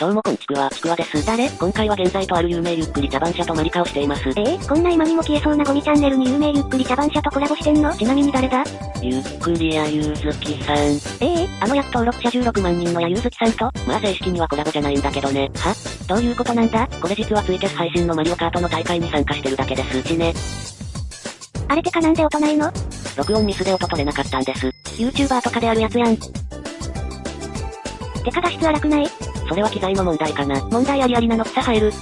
どうもこんちくわ、ちくわです。誰？今回は現在とある有名ゆっくり茶番社とマリカをしています。えー、こんな今にも消えそうなゴミチャンネルに有名ゆっくり茶番社とコラボしてんの？ちなみに誰だ？ゆっくりやゆうずきさん。ええあの約登録者16万人のやゆうずきさんと、まあ正式にはコラボじゃないんだけどね。は？どういうことなんだ？これ実はツイキャス配信のマリオカートの大会に参加してるだけです。ちね。あれてかなんで音ないの？録音ミスで音取れなかったんです。?YouTuber とかであるやつやん。てか画質荒くない？それは機材の問題かな。問題ありありなの草生える。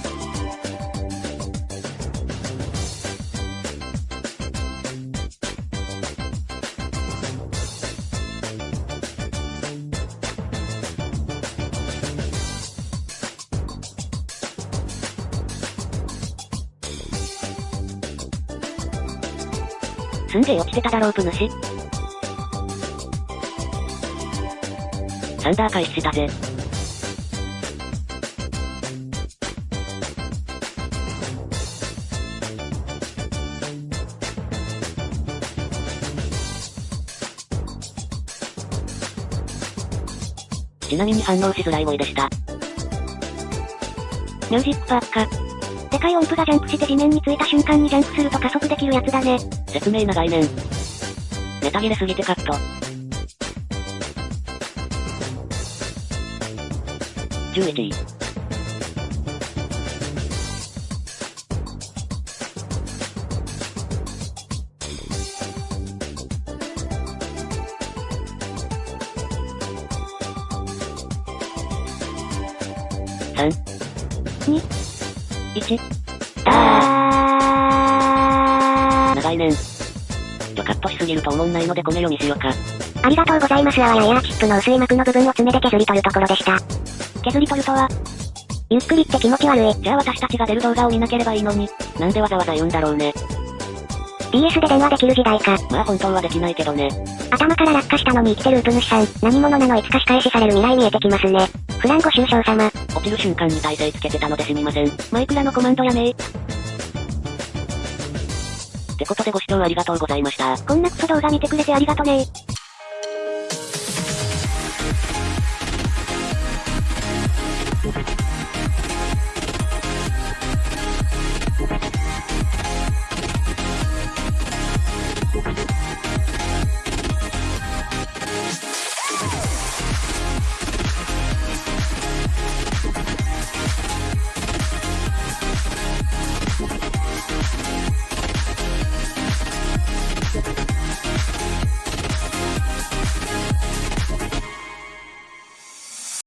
すんげえ落ちてただろうプ主。サンダー開始したぜ。ちなみに反応しづらい声でした。ミュージックパーか。でかい音符がジャンプして地面についた瞬間にジャンプすると加速できるやつだね。説明な概念。ネタ切れすぎてカット。11位。3、に1、あ長いねん。ちょカットしすぎると思んないのでこの読みしようか。ありがとうございますあわやエアーチップの薄い膜の部分を爪で削り取るところでした。削り取るとはゆっくりって気持ち悪い。じゃあ私たちが出る動画を見なければいいのに。なんでわざわざ言うんだろうね。BS で電話できる時代か。まあ本当はできないけどね。頭から落下したのに生きてるウプ主さん。何者なのいつか仕返しされる未来見えてきますね。フランご愁傷様。落ちる瞬間に体勢つけてたのですみません。マイクラのコマンドやねってことでご視聴ありがとうございました。こんなクソ動画見てくれてありがとね